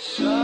Все